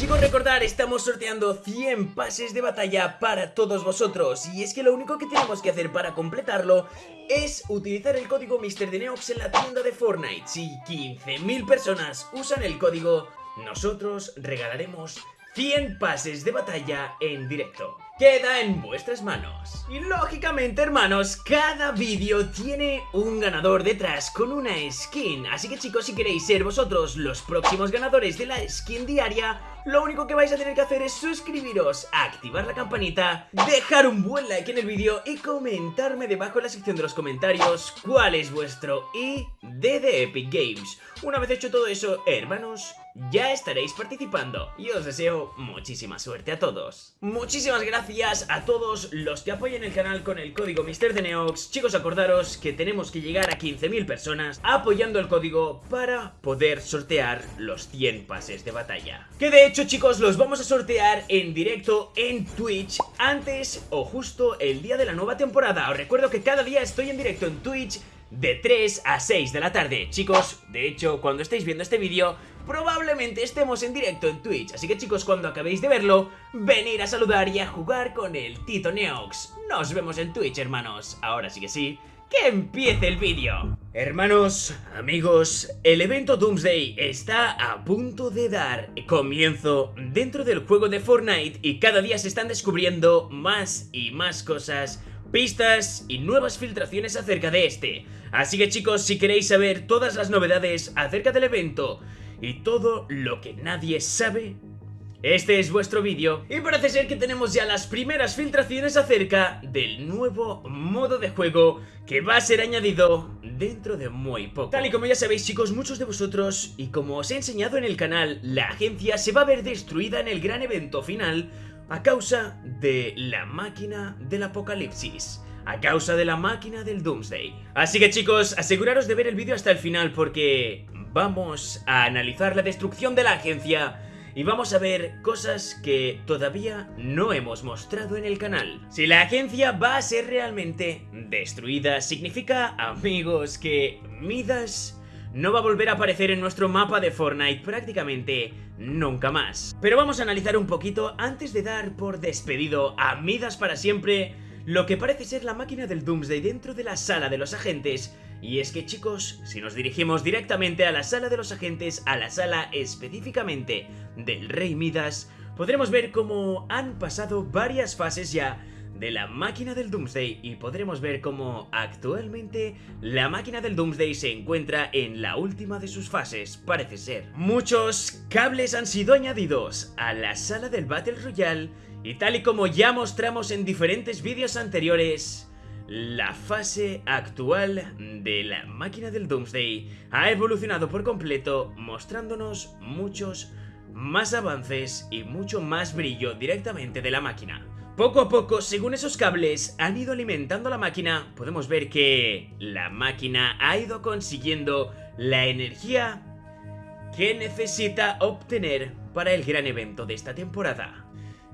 Chicos, recordar, estamos sorteando 100 pases de batalla para todos vosotros Y es que lo único que tenemos que hacer para completarlo es utilizar el código MrDeneox en la tienda de Fortnite Si 15.000 personas usan el código, nosotros regalaremos 100 pases de batalla en directo queda en vuestras manos. Y lógicamente, hermanos, cada vídeo tiene un ganador detrás con una skin. Así que chicos, si queréis ser vosotros los próximos ganadores de la skin diaria, lo único que vais a tener que hacer es suscribiros, activar la campanita, dejar un buen like en el vídeo y comentarme debajo en la sección de los comentarios cuál es vuestro ID de Epic Games. Una vez hecho todo eso, hermanos, ya estaréis participando y os deseo muchísima suerte a todos. Muchísimas gracias a todos los que apoyen el canal con el código MrDeneox. Chicos, acordaros que tenemos que llegar a 15.000 personas apoyando el código para poder sortear los 100 pases de batalla. Que de hecho, chicos, los vamos a sortear en directo en Twitch antes o justo el día de la nueva temporada. Os recuerdo que cada día estoy en directo en Twitch de 3 a 6 de la tarde. Chicos, de hecho, cuando estéis viendo este vídeo, probablemente estemos en directo en Twitch. Así que chicos, cuando acabéis de verlo, venir a saludar y a jugar con el Tito Neox. Nos vemos en Twitch, hermanos. Ahora sí que sí, que empiece el vídeo. Hermanos, amigos, el evento Doomsday está a punto de dar comienzo dentro del juego de Fortnite y cada día se están descubriendo más y más cosas pistas y nuevas filtraciones acerca de este. Así que chicos, si queréis saber todas las novedades acerca del evento y todo lo que nadie sabe, este es vuestro vídeo y parece ser que tenemos ya las primeras filtraciones acerca del nuevo modo de juego que va a ser añadido dentro de muy poco. Tal y como ya sabéis chicos, muchos de vosotros y como os he enseñado en el canal, la agencia se va a ver destruida en el gran evento final a causa de la máquina del apocalipsis a causa de la máquina del Doomsday. Así que chicos, aseguraros de ver el vídeo hasta el final porque vamos a analizar la destrucción de la agencia y vamos a ver cosas que todavía no hemos mostrado en el canal. Si la agencia va a ser realmente destruida, significa, amigos, que Midas no va a volver a aparecer en nuestro mapa de Fortnite prácticamente nunca más. Pero vamos a analizar un poquito antes de dar por despedido a Midas para siempre lo que parece ser la máquina del Doomsday dentro de la sala de los agentes y es que chicos, si nos dirigimos directamente a la sala de los agentes, a la sala específicamente del Rey Midas, podremos ver cómo han pasado varias fases ya de la máquina del Doomsday y podremos ver cómo actualmente la máquina del Doomsday se encuentra en la última de sus fases, parece ser. Muchos cables han sido añadidos a la sala del Battle Royale y tal y como ya mostramos en diferentes vídeos anteriores, la fase actual de la máquina del Doomsday ha evolucionado por completo mostrándonos muchos más avances y mucho más brillo directamente de la máquina. Poco a poco, según esos cables han ido alimentando la máquina, podemos ver que la máquina ha ido consiguiendo la energía que necesita obtener para el gran evento de esta temporada.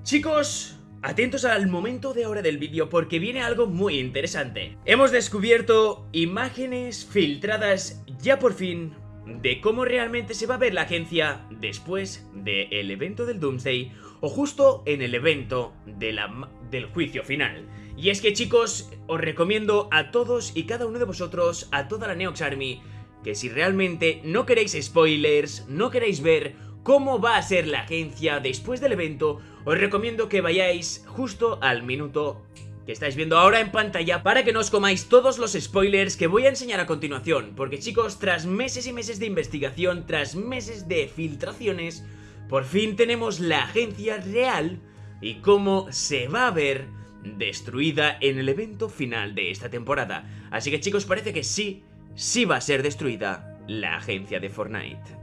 Chicos, atentos al momento de ahora del vídeo porque viene algo muy interesante. Hemos descubierto imágenes filtradas ya por fin de cómo realmente se va a ver la agencia después del evento del Doomsday o justo en el evento del juicio final. Y es que chicos, os recomiendo a todos y cada uno de vosotros, a toda la Neox Army, que si realmente no queréis spoilers, no queréis ver cómo va a ser la agencia después del evento, os recomiendo que vayáis justo al minuto que estáis viendo ahora en pantalla para que no os comáis todos los spoilers que voy a enseñar a continuación porque chicos, tras meses y meses de investigación, tras meses de filtraciones por fin tenemos la agencia real y cómo se va a ver destruida en el evento final de esta temporada. Así que chicos, parece que sí, sí va a ser destruida la agencia de Fortnite.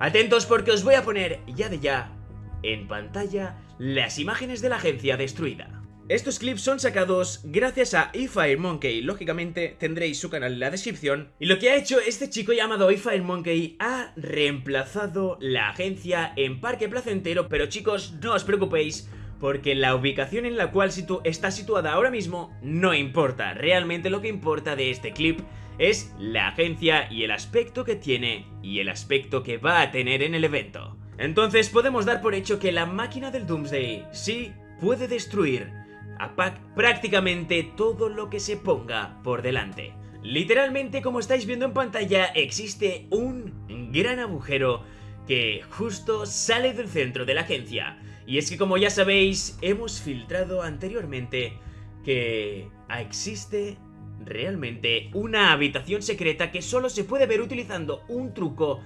Atentos porque os voy a poner ya de ya en pantalla las imágenes de la agencia destruida. Estos clips son sacados gracias a eFireMonkey, lógicamente tendréis su canal en la descripción. Y lo que ha hecho este chico llamado eFireMonkey ha reemplazado la agencia en Parque Placentero, pero chicos, no os preocupéis, porque la ubicación en la cual está situada ahora mismo no importa. Realmente lo que importa de este clip es la agencia y el aspecto que tiene y el aspecto que va a tener en el evento. Entonces podemos dar por hecho que la máquina del Doomsday sí puede destruir a prácticamente todo lo que se ponga por delante. Literalmente, como estáis viendo en pantalla, existe un gran agujero que justo sale del centro de la agencia. Y es que como ya sabéis, hemos filtrado anteriormente que existe realmente una habitación secreta que solo se puede ver utilizando un truco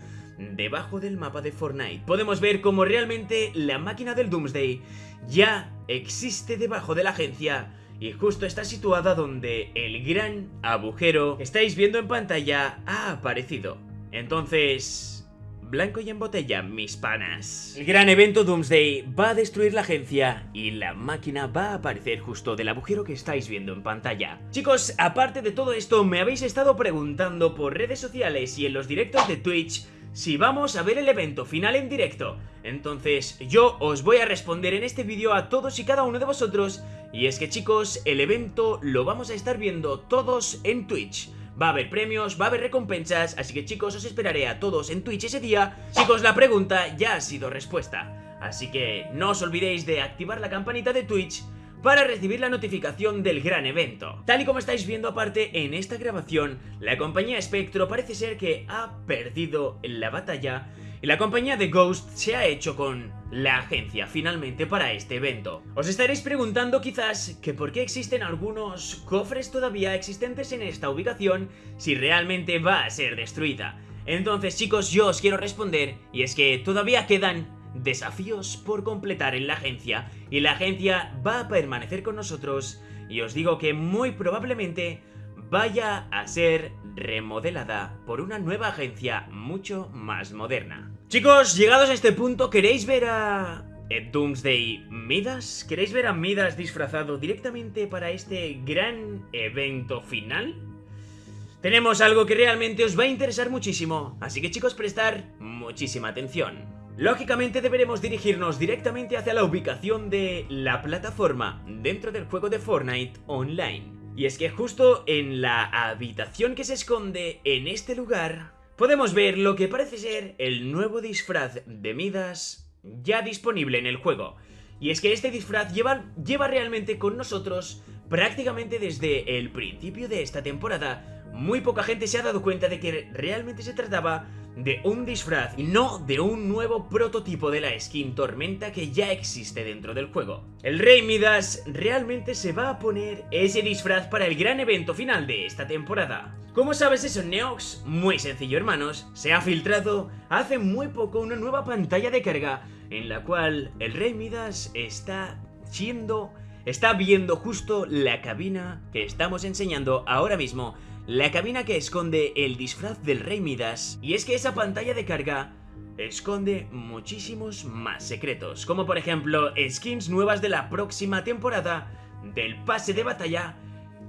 debajo del mapa de Fortnite. Podemos ver cómo realmente la máquina del Doomsday ya existe debajo de la agencia y justo está situada donde el gran agujero que estáis viendo en pantalla ha aparecido. Entonces... Blanco y en botella, mis panas. El gran evento Doomsday va a destruir la agencia y la máquina va a aparecer justo del agujero que estáis viendo en pantalla. Chicos, aparte de todo esto, me habéis estado preguntando por redes sociales y en los directos de Twitch si vamos a ver el evento final en directo. Entonces yo os voy a responder en este vídeo a todos y cada uno de vosotros y es que chicos, el evento lo vamos a estar viendo todos en Twitch. Va a haber premios, va a haber recompensas, así que chicos os esperaré a todos en Twitch ese día. Chicos, la pregunta ya ha sido respuesta. Así que no os olvidéis de activar la campanita de Twitch para recibir la notificación del gran evento. Tal y como estáis viendo aparte en esta grabación, la compañía Spectro parece ser que ha perdido la batalla y la compañía de Ghost se ha hecho con la agencia finalmente para este evento. Os estaréis preguntando quizás que por qué existen algunos cofres todavía existentes en esta ubicación si realmente va a ser destruida. Entonces chicos yo os quiero responder y es que todavía quedan desafíos por completar en la agencia y la agencia va a permanecer con nosotros y os digo que muy probablemente vaya a ser remodelada por una nueva agencia mucho más moderna. Chicos, llegados a este punto, ¿queréis ver a Doomsday Midas? ¿Queréis ver a Midas disfrazado directamente para este gran evento final? Tenemos algo que realmente os va a interesar muchísimo, así que chicos, prestar muchísima atención. Lógicamente deberemos dirigirnos directamente hacia la ubicación de la plataforma dentro del juego de Fortnite Online. Y es que justo en la habitación que se esconde en este lugar, podemos ver lo que parece ser el nuevo disfraz de Midas ya disponible en el juego. Y es que este disfraz lleva, realmente con nosotros prácticamente desde el principio de esta temporada. Muy poca gente se ha dado cuenta de que realmente se trataba de un disfraz y no de un nuevo prototipo de la skin Tormenta que ya existe dentro del juego. El Rey Midas realmente se va a poner ese disfraz para el gran evento final de esta temporada. ¿Cómo sabes eso, Neox? Muy sencillo, hermanos. Se ha filtrado hace muy poco una nueva pantalla de carga en la cual el Rey Midas está siendo... Está viendo justo la cabina que estamos enseñando ahora mismo la cabina que esconde el disfraz del Rey Midas, y es que esa pantalla de carga esconde muchísimos más secretos, como por ejemplo skins nuevas de la próxima temporada del pase de batalla,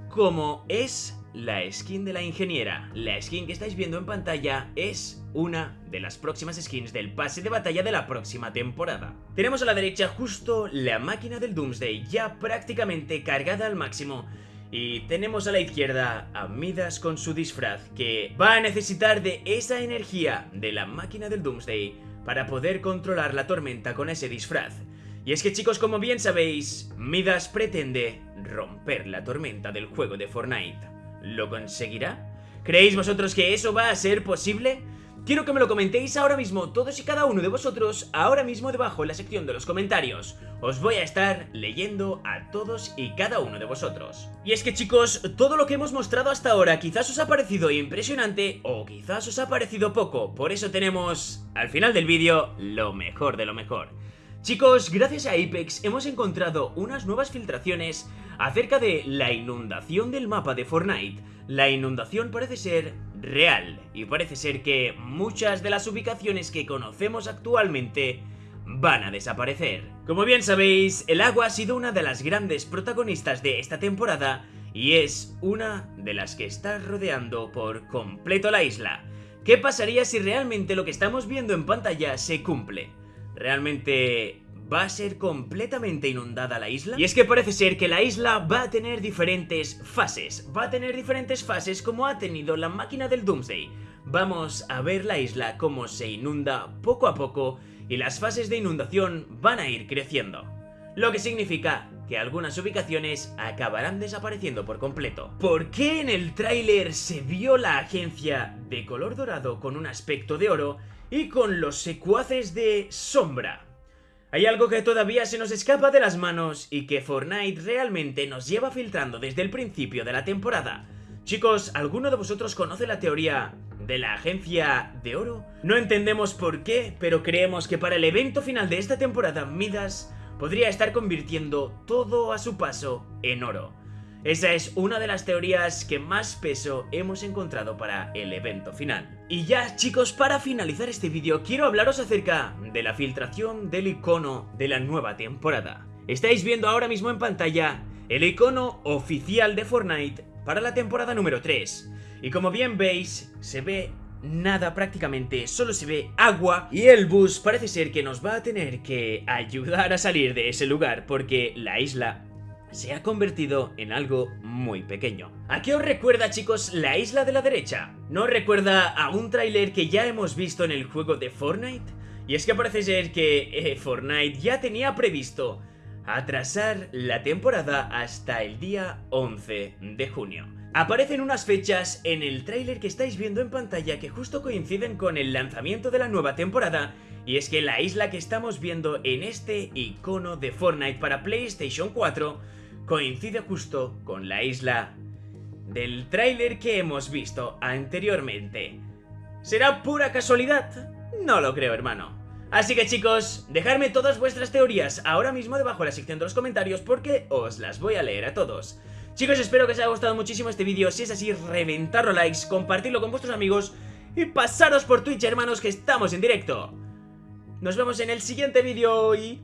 como es la skin de la ingeniera. La skin que estáis viendo en pantalla es una de las próximas skins del pase de batalla de la próxima temporada. Tenemos a la derecha justo la máquina del Doomsday ya prácticamente cargada al máximo y tenemos a la izquierda a Midas con su disfraz, que va a necesitar de esa energía de la máquina del Doomsday para poder controlar la tormenta con ese disfraz. Y es que chicos, como bien sabéis, Midas pretende romper la tormenta del juego de Fortnite. ¿Lo conseguirá? ¿Creéis vosotros que eso va a ser posible? Quiero que me lo comentéis ahora mismo, todos y cada uno de vosotros, ahora mismo debajo en la sección de los comentarios. Os voy a estar leyendo a todos y cada uno de vosotros. Y es que chicos, todo lo que hemos mostrado hasta ahora quizás os ha parecido impresionante o quizás os ha parecido poco, por eso tenemos, al final del vídeo, lo mejor de lo mejor. Chicos, gracias a Apex hemos encontrado unas nuevas filtraciones acerca de la inundación del mapa de Fortnite. La inundación parece ser real y parece ser que muchas de las ubicaciones que conocemos actualmente van a desaparecer. Como bien sabéis, el agua ha sido una de las grandes protagonistas de esta temporada y es una de las que está rodeando por completo la isla. ¿Qué pasaría si realmente lo que estamos viendo en pantalla se cumple? ¿Realmente va a ser completamente inundada la isla? Y es que parece ser que la isla va a tener diferentes fases. Va a tener diferentes fases como ha tenido la máquina del Doomsday. Vamos a ver la isla cómo se inunda poco a poco y las fases de inundación van a ir creciendo. Lo que significa que algunas ubicaciones acabarán desapareciendo por completo. ¿Por qué en el tráiler se vio la agencia de color dorado con un aspecto de oro y con los secuaces de sombra? Hay algo que todavía se nos escapa de las manos y que Fortnite realmente nos lleva filtrando desde el principio de la temporada. Chicos, ¿alguno de vosotros conoce la teoría de la agencia de oro? No entendemos por qué, pero creemos que para el evento final de esta temporada Midas podría estar convirtiendo todo a su paso en oro. Esa es una de las teorías que más peso hemos encontrado para el evento final. Y ya chicos, para finalizar este vídeo quiero hablaros acerca de la filtración del icono de la nueva temporada. Estáis viendo ahora mismo en pantalla el icono oficial de Fortnite para la temporada número 3. Y como bien veis, se ve nada prácticamente, solo se ve agua y el bus parece ser que nos va a tener que ayudar a salir de ese lugar porque la isla se ha convertido en algo muy pequeño. ¿A qué os recuerda chicos la isla de la derecha? ¿No recuerda a un tráiler que ya hemos visto en el juego de Fortnite? Y es que parece ser que eh, Fortnite ya tenía previsto atrasar la temporada hasta el día 11 de junio. Aparecen unas fechas en el tráiler que estáis viendo en pantalla que justo coinciden con el lanzamiento de la nueva temporada y es que la isla que estamos viendo en este icono de Fortnite para PlayStation 4 coincide justo con la isla del tráiler que hemos visto anteriormente. ¿Será pura casualidad? No lo creo hermano. Así que chicos, dejadme todas vuestras teorías ahora mismo debajo en la sección de los comentarios porque os las voy a leer a todos. Chicos, espero que os haya gustado muchísimo este vídeo. Si es así, reventarlo likes, compartirlo con vuestros amigos y pasaros por Twitch, hermanos, que estamos en directo. Nos vemos en el siguiente vídeo y...